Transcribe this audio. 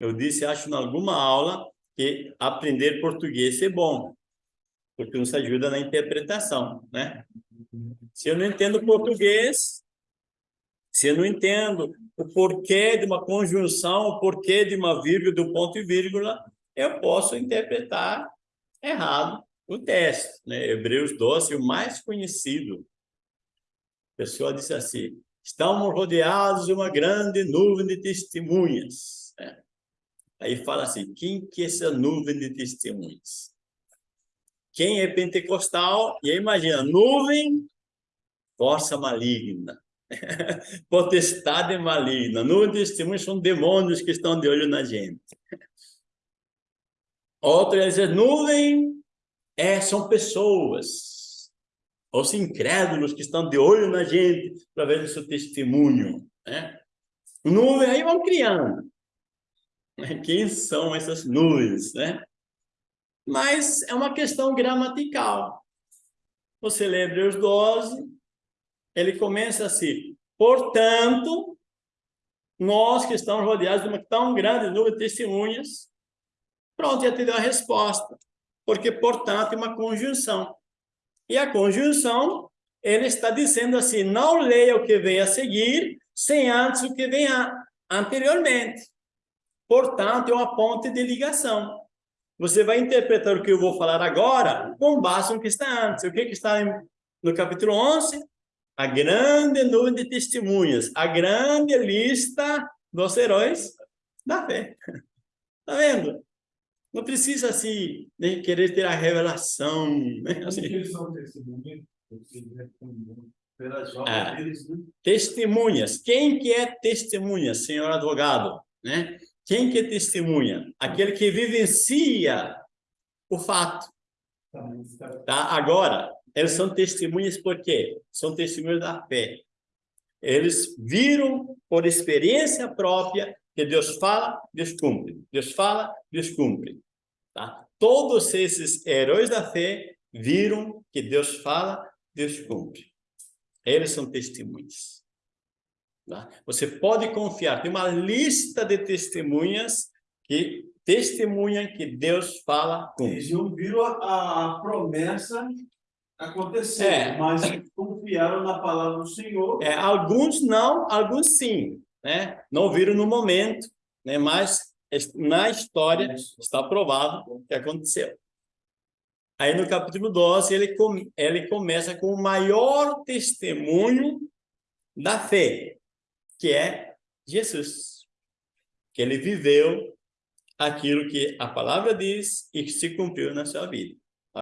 Eu disse, acho, em alguma aula, que aprender português é bom, porque nos ajuda na interpretação, né? Se eu não entendo português, se eu não entendo o porquê de uma conjunção, o porquê de uma vírgula, do ponto e vírgula, eu posso interpretar errado o texto. Né? Hebreus 12, o mais conhecido. A pessoa disse assim, estamos rodeados de uma grande nuvem de testemunhas. Né? Aí fala assim, quem que é essa nuvem de testemunhas? Quem é pentecostal, e aí imagina, nuvem, força maligna. potestade maligna. Nuvem de testemunhas são demônios que estão de olho na gente. Outro é dizer, nuvem é, são pessoas, os incrédulos que estão de olho na gente para ver o seu testemunho. Né? Nuvem, aí vão criando. Quem são essas nuvens, né? Mas é uma questão gramatical. Você lê Hebreus 12, ele começa assim, portanto, nós que estamos rodeados de uma tão grande nuvem de testemunhas, pronto, já te deu a resposta porque, portanto, é uma conjunção. E a conjunção, ele está dizendo assim, não leia o que vem a seguir, sem antes o que vem a, anteriormente. Portanto, é uma ponte de ligação. Você vai interpretar o que eu vou falar agora com base no que está antes. O que, que está no capítulo 11? A grande nuvem de testemunhas, a grande lista dos heróis da fé. Está vendo? Não precisa assim, né, querer ter a revelação. Né? Assim. Ah, testemunhas. Quem que é testemunha, senhor advogado? Né? Quem que é testemunha? Aquele que vivencia o fato. Tá? Agora, eles são testemunhas por quê? São testemunhas da fé. Eles viram por experiência própria que Deus fala, Deus cumpre. Deus fala, Deus cumpre. Tá? Todos esses heróis da fé viram que Deus fala, Deus cumpre. Eles são testemunhas. Tá? Você pode confiar. Tem uma lista de testemunhas que testemunham que Deus fala, cumpre. Eles não viram a, a promessa acontecer, é. mas confiaram na palavra do Senhor. É, alguns não, alguns sim né? não viram no momento, né? mas na história está provado que aconteceu. Aí no capítulo 12, ele, com, ele começa com o maior testemunho da fé, que é Jesus. Que ele viveu aquilo que a palavra diz e que se cumpriu na sua vida.